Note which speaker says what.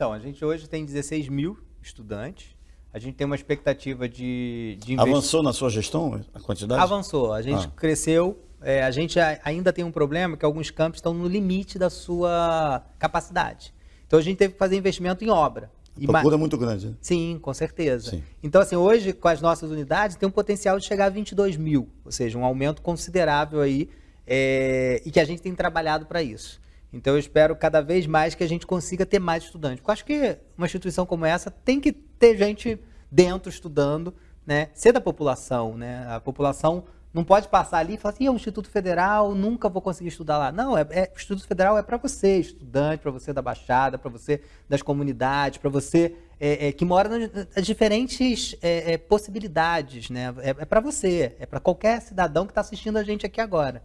Speaker 1: Então, a gente hoje tem 16 mil estudantes. A gente tem uma expectativa de, de
Speaker 2: Avançou na sua gestão a quantidade?
Speaker 1: Avançou. A gente ah. cresceu. É, a gente ainda tem um problema que alguns campos estão no limite da sua capacidade. Então a gente teve que fazer investimento em obra.
Speaker 2: A procura é muito grande. Né?
Speaker 1: Sim, com certeza. Sim. Então, assim, hoje, com as nossas unidades, tem um potencial de chegar a 22 mil, ou seja, um aumento considerável aí, é, e que a gente tem trabalhado para isso. Então, eu espero cada vez mais que a gente consiga ter mais estudantes. Porque eu acho que uma instituição como essa tem que ter gente dentro estudando, né? Ser da população, né? A população não pode passar ali e falar assim, é um Instituto Federal, nunca vou conseguir estudar lá. Não, é, é Instituto Federal é para você, estudante, para você da Baixada, para você das comunidades, para você é, é, que mora nas diferentes é, é, possibilidades, né? É, é para você, é para qualquer cidadão que está assistindo a gente aqui agora.